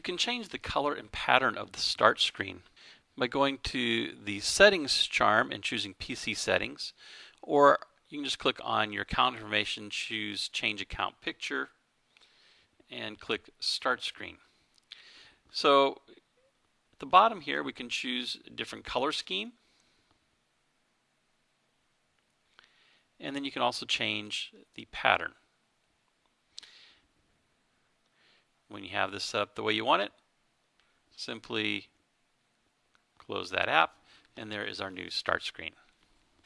can change the color and pattern of the start screen by going to the settings charm and choosing PC settings or you can just click on your account information, choose change account picture and click start screen. So at the bottom here we can choose a different color scheme and then you can also change the pattern. When you have this set up the way you want it, simply close that app, and there is our new start screen.